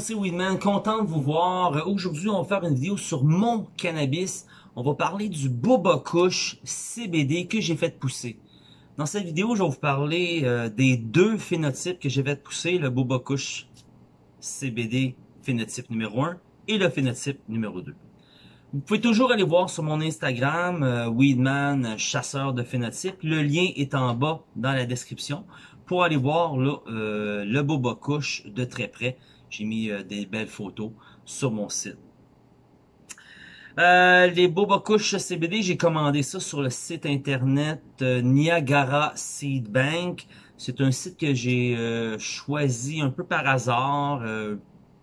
c'est Weedman, content de vous voir. Aujourd'hui, on va faire une vidéo sur mon cannabis. On va parler du Boba Kush CBD que j'ai fait pousser. Dans cette vidéo, je vais vous parler euh, des deux phénotypes que j'ai fait pousser, le Boba Kush CBD phénotype numéro 1 et le phénotype numéro 2. Vous pouvez toujours aller voir sur mon Instagram, euh, Weedman, chasseur de phénotypes. Le lien est en bas dans la description pour aller voir là, euh, le Boba Kush de très près. J'ai mis euh, des belles photos sur mon site. Euh, les Boba Kush CBD, j'ai commandé ça sur le site internet Niagara Seed Bank. C'est un site que j'ai choisi un peu par hasard.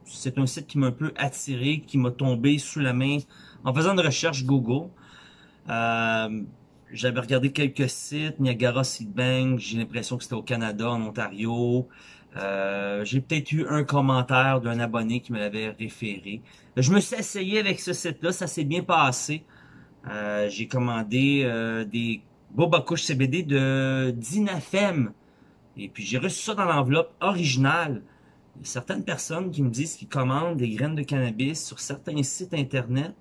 c'est un site qui m'a un peu attiré, qui m'a tombé sous la main en faisant une recherche Google. Euh, j'avais regardé quelques sites, Niagara Seed Bank, j'ai l'impression que c'était au Canada, en Ontario. Euh, j'ai peut-être eu un commentaire d'un abonné qui me l'avait référé. Je me suis essayé avec ce site-là, ça s'est bien passé. Euh, j'ai commandé euh, des Boba Kush CBD de Dinafem. Et puis j'ai reçu ça dans l'enveloppe originale. Il y a certaines personnes qui me disent qu'ils commandent des graines de cannabis sur certains sites internet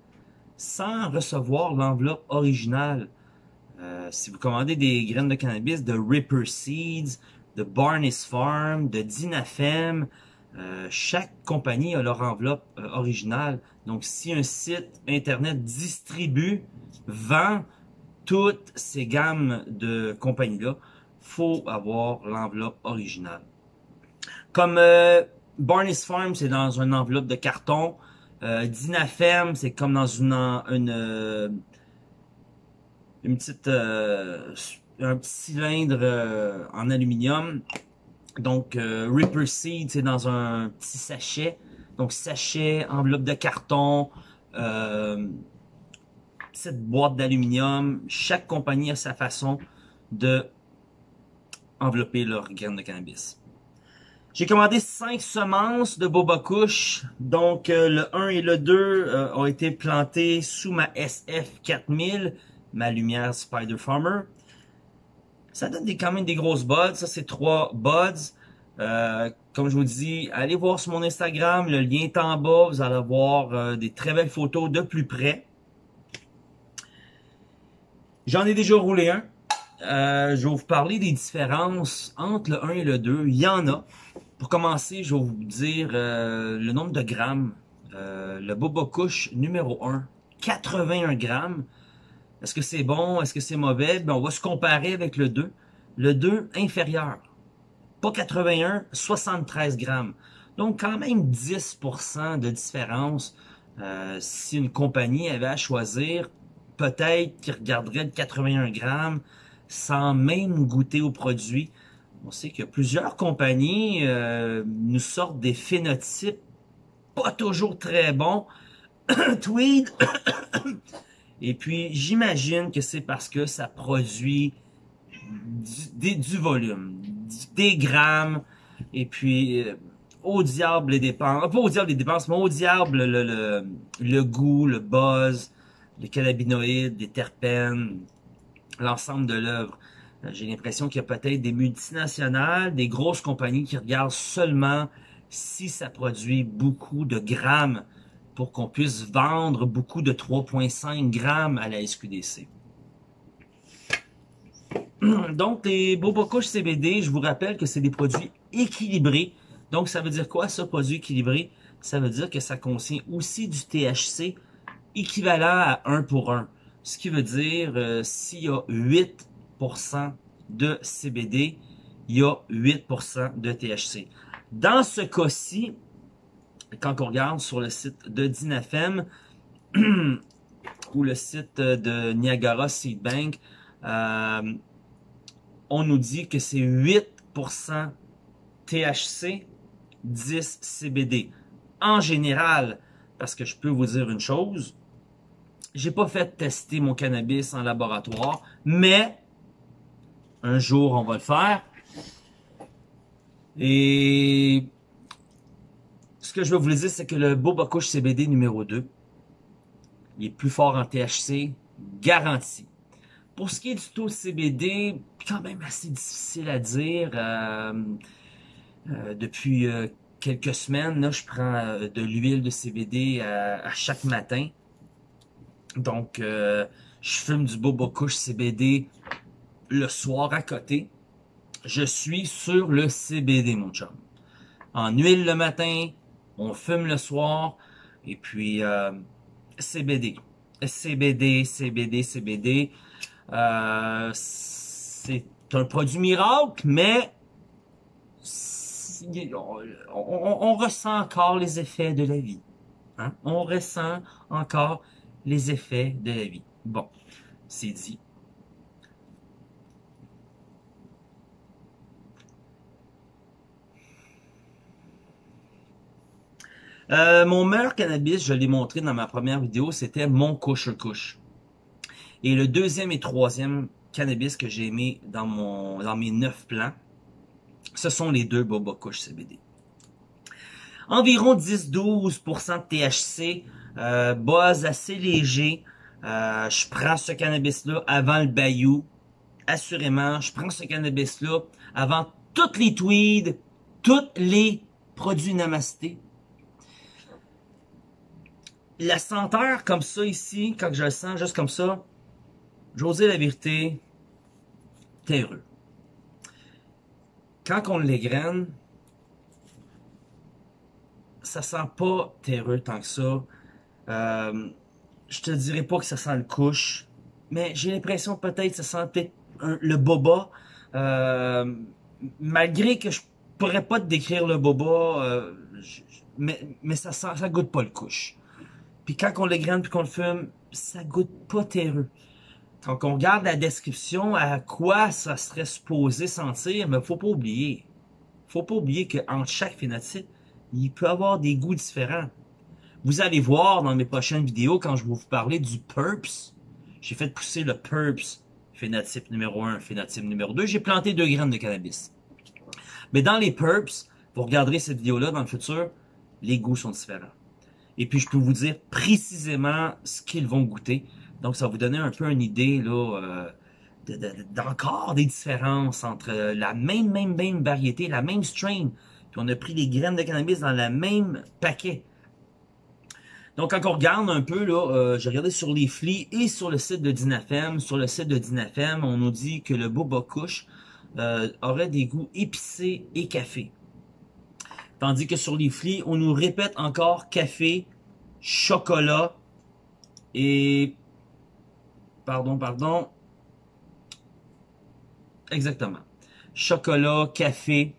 sans recevoir l'enveloppe originale. Si vous commandez des graines de cannabis de Ripper Seeds, de Barney's Farm, de Dinafem, euh, chaque compagnie a leur enveloppe euh, originale. Donc, si un site Internet distribue, vend toutes ces gammes de compagnies-là, faut avoir l'enveloppe originale. Comme Barney's Farm, c'est dans une enveloppe de carton. Dinafem, c'est comme dans une, une une petite euh, un petit cylindre euh, en aluminium. Donc euh, Ripper Seed, c'est dans un petit sachet. Donc sachet, enveloppe de carton, cette boîte d'aluminium. Chaque compagnie a sa façon de envelopper leur graines de cannabis. J'ai commandé 5 semences de Boba Kush. Donc, le 1 et le 2 ont été plantés sous ma SF 4000 ma lumière Spider Farmer. Ça donne des, quand même des grosses buds. Ça, c'est trois buds. Euh, comme je vous dis, allez voir sur mon Instagram. Le lien est en bas. Vous allez voir euh, des très belles photos de plus près. J'en ai déjà roulé un. Euh, je vais vous parler des différences entre le 1 et le 2. Il y en a. Pour commencer, je vais vous dire le nombre de grammes. le Boba Kush numéro 1, 81 grammes. Est-ce que c'est bon? Est-ce que c'est mauvais? Ben, on va se comparer avec le 2. Le 2 inférieur. Pas 81, 73 grammes. Donc, quand même 10% de différence. Euh, si une compagnie avait à choisir, peut-être qu'il regarderait le 81 grammes sans même goûter au produit. On sait que plusieurs compagnies euh, nous sortent des phénotypes pas toujours très bons. Tweed et puis, j'imagine que c'est parce que ça produit du, volume, des grammes, et puis euh, au diable les dépenses, pas au diable les dépenses, mais au diable le, le, le goût, le buzz, les cannabinoïdes, les terpènes, l'ensemble de l'œuvre. Euh, j'ai l'impression qu'il y a peut-être des multinationales, des grosses compagnies qui regardent seulement si ça produit beaucoup de grammes pour qu'on puisse vendre beaucoup de 3,5 grammes à la SQDC. Donc, les Boba CBD, je vous rappelle que c'est des produits équilibrés. Donc, ça veut dire quoi, ça, produit équilibré? Ça veut dire que ça contient aussi du THC équivalent à 1 pour 1. Ce qui veut dire, euh, s'il y a 8% de CBD, il y a 8% de THC. Dans ce cas-ci, quand on regarde sur le site de Dinafem ou le site de Niagara Seed Bank, euh, on nous dit que c'est 8% THC, 10 CBD. En général, parce que je peux vous dire une chose, j'ai pas fait tester mon cannabis en laboratoire, mais un jour on va le faire. Et ce que je veux vous dire, c'est que le Boba Kush CBD numéro 2, il est plus fort en THC, garanti. Pour ce qui est du taux CBD, quand même assez difficile à dire. Euh, euh, depuis quelques semaines, je prends euh, de l'huile de CBD à, chaque matin. Donc, euh, je fume du Boba Kush CBD le soir à côté. Je suis sur le CBD, mon chum. En huile le matin, on fume le soir, et puis euh, CBD. CBD, CBD, CBD. Euh, c'est un produit miracle, mais on, ressent encore les effets de la vie. Hein? On ressent encore les effets de la vie. Bon, c'est dit. Euh, mon meilleur cannabis, je l'ai montré dans ma première vidéo, c'était mon couche-couche. Et le deuxième et troisième cannabis que j'ai aimé dans, mon, dans mes neuf plans, ce sont les deux Boba Kush CBD. Environ 10-12% de THC, euh, base assez léger. Euh, je prends ce cannabis-là avant le bayou. Assurément, je prends ce cannabis-là avant toutes les tweeds, tous les produits namasté. La senteur comme ça ici, quand je le sens juste comme ça, j'osais la vérité, terreux. Quand on l'égrène, ça sent pas terreux tant que ça. Euh, je te dirais pas que ça sent le couche, mais j'ai l'impression peut-être que ça sent peut-être le boba. Euh, malgré que je pourrais pas te décrire le boba, euh, mais, mais ça sent, ça goûte pas le couche. Puis quand on l'égrène puis qu'on le fume, ça goûte pas terreux. Quand on regarde la description à quoi ça serait supposé sentir, mais faut pas oublier. Faut pas oublier qu'entre chaque phénotype, il peut avoir des goûts différents. Vous allez voir dans mes prochaines vidéos, quand je vais vous parler du PURPS, j'ai fait pousser le PURPS, phénotype numéro 1, phénotype numéro 2. J'ai planté deux graines de cannabis. Mais dans les PURPS, vous regarderez cette vidéo-là dans le futur, les goûts sont différents. Et puis, je peux vous dire précisément ce qu'ils vont goûter. Donc, ça va vous donner un peu une idée euh, d'encore des différences entre la même, même, même variété, la même strain. Puis on a pris les graines de cannabis dans le même paquet. Donc, quand on regarde un peu, là, euh, j'ai regardé sur les flics et sur le site de Dinafem. Sur le site de Dinafem, on nous dit que le Boba Kush euh, aurait des goûts épicés et café. Tandis que sur les flics, on nous répète encore café, chocolat et... Pardon, pardon. Exactement. Chocolat, café.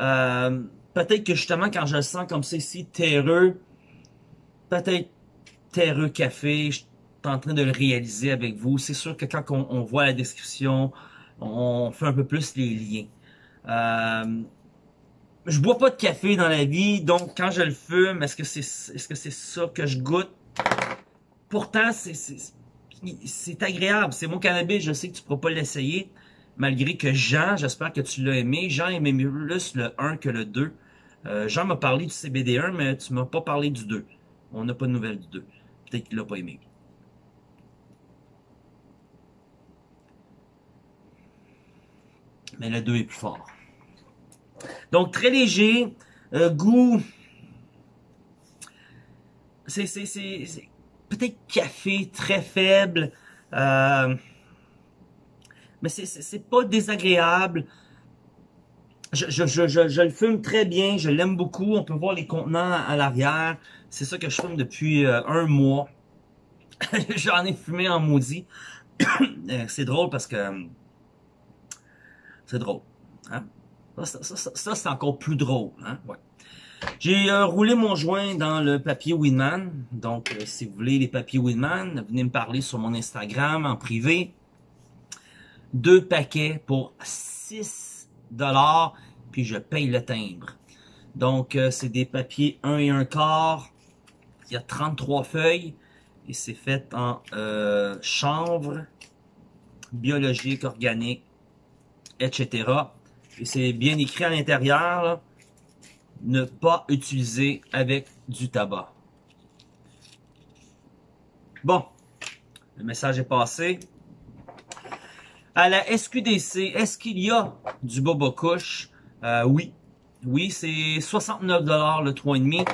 Euh, peut-être que justement, quand je le sens comme ça ici, terreux, peut-être terreux café, je suis en train de le réaliser avec vous. C'est sûr que quand on, voit la description, on fait un peu plus les liens. Euh, je bois pas de café dans la vie, donc quand je le fume, est-ce que c'est est-ce que c'est ça que je goûte? Pourtant, c'est c'est agréable. C'est mon cannabis, je sais que tu pourras pas l'essayer. Malgré que Jean, j'espère que tu l'as aimé. Jean aimait plus le 1 que le 2. Euh, Jean m'a parlé du CBD1, mais tu m'as pas parlé du 2. On n'a pas de nouvelles du 2. Peut-être qu'il l'a pas aimé. Mais le 2 est plus fort. Donc, très léger. Euh, goût. C'est peut-être café, très faible. Euh, mais c'est pas désagréable. Je, je, je, je, le fume très bien, je l'aime beaucoup. On peut voir les contenants à l'arrière. C'est ça que je fume depuis euh, un mois. J'en ai fumé en maudit. c'est drôle parce que... C'est drôle. Hein? Ça, ça, c'est encore plus drôle. Hein? Ouais. J'ai euh, roulé mon joint dans le papier Winman. Donc, euh, si vous voulez les papiers Winman, venez me parler sur mon Instagram en privé. Deux paquets pour 6 dollars, puis je paye le timbre. Donc, euh, c'est des papiers 1 et 1 quart. Il y a 33 feuilles et c'est fait en chanvre, biologique, organique, etc. Et c'est bien écrit à l'intérieur, ne pas utiliser avec du tabac. Bon, le message est passé. À la SQDC, est-ce qu'il y a du boba couche? Euh, oui, Oui, c'est 69 le 3,5.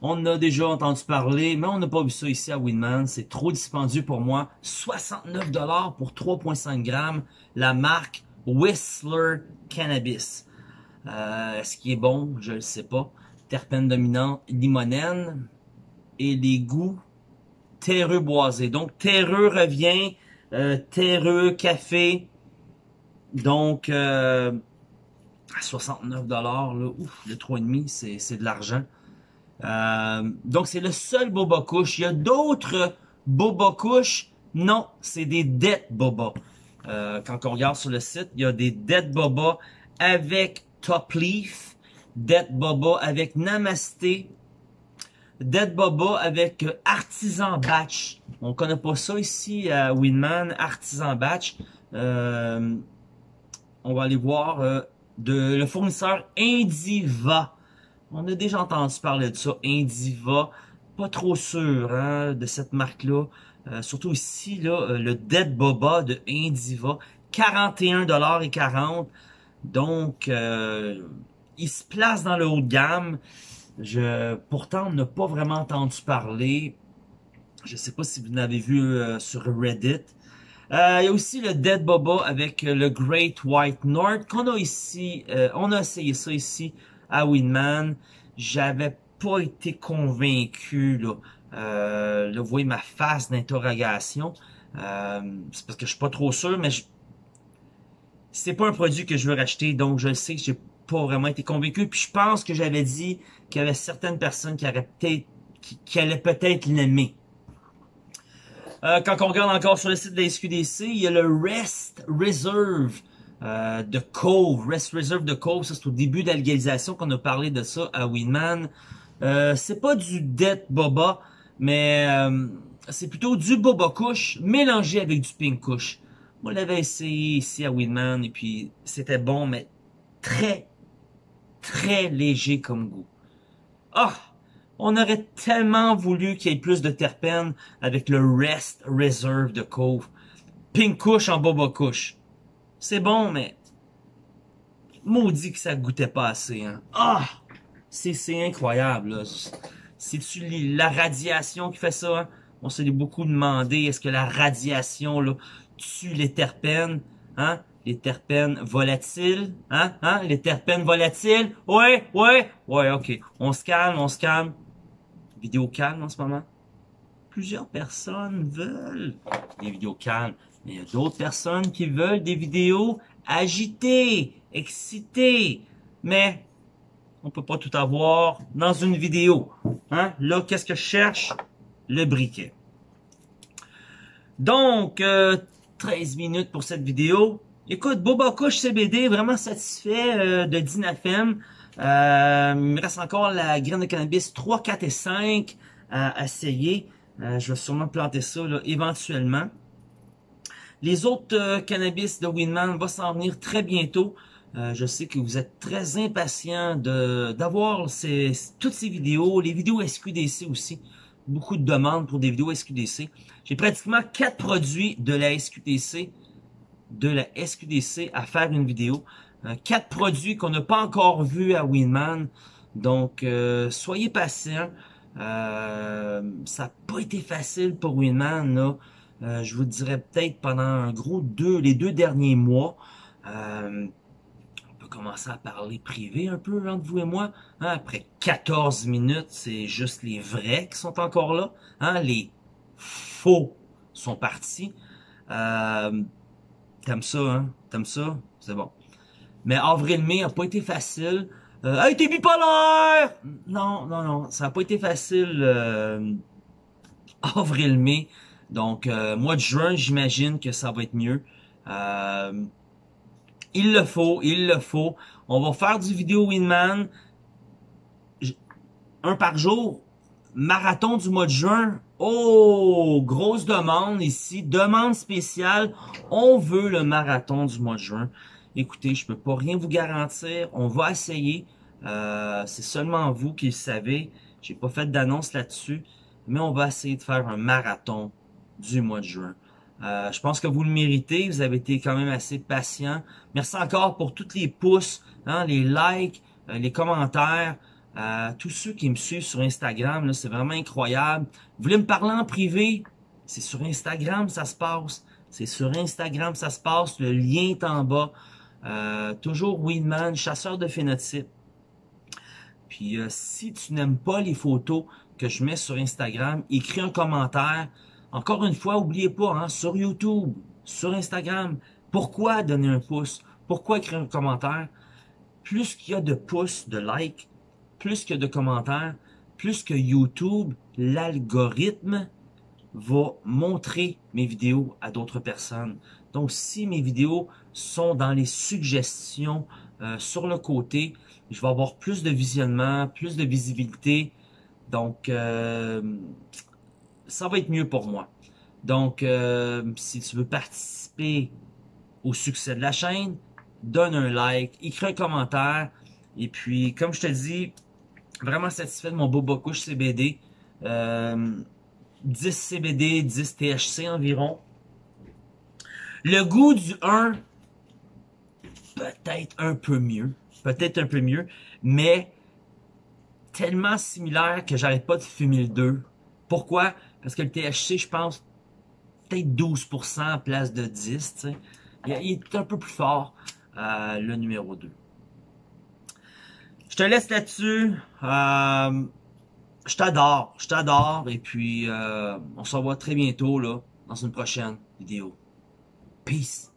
On a déjà entendu parler, mais on n'a pas vu ça ici à Winman. C'est trop dispendieux pour moi. 69 pour 3,5 grammes. La marque Whistler Cannabis. Euh, Est-ce qui est bon? Je ne sais pas. Terpène dominant, limonène. Et les goûts terreux boisés. Donc, terreux revient. Euh, terreux, café. Donc, euh, à 69 dollars, ouf, le 3,5, c'est de l'argent. Euh, donc, c'est le seul boba couche. Il y a d'autres boba couches? Non, c'est des dead boba. Euh, quand on regarde sur le site, il y a des dead boba avec top leaf, dead boba avec namasté, dead boba avec artisan batch. On connaît pas ça ici à Winman, artisan batch. Euh, on va aller voir euh, de le fournisseur Indiva. On a déjà entendu parler de ça, Indiva. Pas trop sûr hein, de cette marque-là. Euh, surtout ici, là, euh, le Dead Boba de Indiva. 41,40$. Donc, euh, il se place dans le haut de gamme. Je, pourtant, on n'a pas vraiment entendu parler. Je sais pas si vous l'avez vu sur Reddit. il y a aussi le Dead Boba avec le Great White North qu'on a ici. on a essayé ça ici à Winman. J'avais pas été convaincu là. Euh, là, vous voyez ma face d'interrogation. Euh, c'est parce que je suis pas trop sûr, mais je... c'est pas un produit que je veux racheter, donc je le sais que j'ai pas vraiment été convaincu. Puis je pense que j'avais dit qu'il y avait certaines personnes qui auraient peut-être qui, allaient peut-être l'aimer. Euh, quand on regarde encore sur le site de la SQDC, il y a le Rest Reserve euh, de Cove, Rest Reserve de Cove, ça c'est au début de la légalisation qu'on a parlé de ça à Winman. Euh, c'est pas du Dead Boba, mais euh, c'est plutôt du Boba Kush mélangé avec du Pink Kush. Moi, je l'avais essayé ici à Winman et puis c'était bon, mais très, très léger comme goût. Ah! On aurait tellement voulu qu'il y ait plus de terpènes avec le Rest Reserve de Cove. Pink Kush en Boba Kush. C'est bon, mais maudit que ça goûtait pas assez. Hein. Ah! C'est incroyable. C'est-tu la radiation qui fait ça? Hein? On s'est beaucoup demandé, est-ce que la radiation là, tue les terpènes? Hein? Les terpènes volatiles? Hein? Hein? Les terpènes volatiles? Ouais, ouais, ouais, ok. On se calme, on se calme. Vidéo calme en ce moment. Plusieurs personnes veulent des vidéos calmes. Mais il y a d'autres personnes qui veulent des vidéos agitées, excitées. Mais on peut pas tout avoir dans une vidéo. Hein? Là, qu'est-ce que je cherche? Le briquet. Donc, 13 euh, minutes pour cette vidéo. Écoute, Boba Couche CBD, vraiment satisfait euh, de Dinafem. Euh, il me reste encore la graine de cannabis 3, 4 et 5 à essayer. je vais sûrement planter ça là, éventuellement. Les autres euh, cannabis de Winman vont s'en venir très bientôt. Euh, je sais que vous êtes très impatient d'avoir ces, toutes ces vidéos, les vidéos SQDC aussi. Beaucoup de demandes pour des vidéos SQDC. J'ai pratiquement quatre produits de la SQDC, de la SQDC à faire une vidéo. Euh, quatre produits qu'on n'a pas encore vus à Winman. Donc, soyez patients. ça n'a pas été facile pour Winman, là. Euh, je vous dirais peut-être pendant un gros deux, les deux derniers mois. Commencer à parler privé un peu entre vous et moi. Hein, après 14 minutes, c'est juste les vrais qui sont encore là. Hein, les faux sont partis. Euh, T'aimes ça, hein? T'aimes ça? C'est bon. Mais avril-mai a pas été facile. Euh, hey, t'es bipolaire! Non, non, non, ça a pas été facile. Euh, avril-mai. Donc, euh, mois de juin, j'imagine que ça va être mieux. Euh, il le faut, il le faut. On va faire du vidéo Winman. Un par jour. Marathon du mois de juin. Oh, grosse demande ici. Demande spéciale. On veut le marathon du mois de juin. Écoutez, je peux pas rien vous garantir. On va essayer. Euh, c'est seulement vous qui le savez. J'ai pas fait d'annonce là-dessus. Mais on va essayer de faire un marathon du mois de juin. Euh, je pense que vous le méritez. Vous avez été quand même assez patient. Merci encore pour tous les pouces, hein, les likes, euh, les commentaires, tous ceux qui me suivent sur Instagram, c'est vraiment incroyable. Vous voulez me parler en privé? C'est sur Instagram ça se passe. C'est sur Instagram ça se passe. Le lien est en bas. Euh, toujours Weedman, chasseur de phénotypes. Puis si tu n'aimes pas les photos que je mets sur Instagram, écris un commentaire. Encore une fois, oubliez pas, hein, sur YouTube, sur Instagram, pourquoi donner un pouce? Pourquoi écrire un commentaire? Plus qu'il y a de pouces, de likes, plus a de commentaires, plus que YouTube, l'algorithme va montrer mes vidéos à d'autres personnes. Donc, si mes vidéos sont dans les suggestions euh, sur le côté, je vais avoir plus de visionnement, plus de visibilité. Donc, euh, ça va être mieux pour moi. Donc, euh, si tu veux participer au succès de la chaîne, donne un like, écris un commentaire. Et puis, comme je te dis, vraiment satisfait de mon Boba Couche CBD. 10 CBD, 10 THC environ. Le goût du 1, peut-être un peu mieux. Peut-être un peu mieux. Mais tellement similaire que j'arrête pas de fumer le 2. Pourquoi? Parce que le THC, je pense, peut-être 12% en place de 10. Il, est un peu plus fort, euh, le numéro 2. Je te laisse là-dessus. Euh, je t'adore, je t'adore. Et puis, euh, on se revoit très bientôt là, dans une prochaine vidéo. Peace.